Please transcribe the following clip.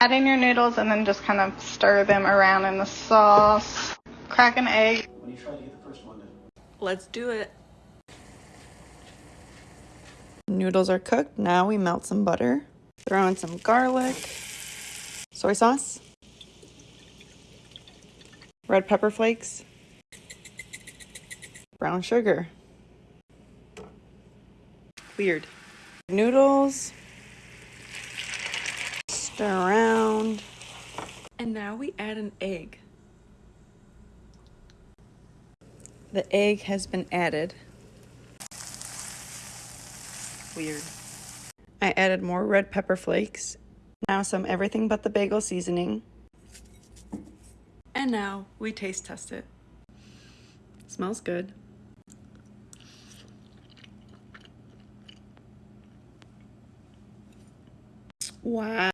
Add in your noodles and then just kind of stir them around in the sauce. Crack an egg. When you try to get the first one in. Let's do it. Noodles are cooked. Now we melt some butter. Throw in some garlic, soy sauce, red pepper flakes, brown sugar. Weird. Noodles. Stir around. And now we add an egg. The egg has been added. Weird. I added more red pepper flakes. Now some everything but the bagel seasoning. And now we taste test it. Smells good. Wow.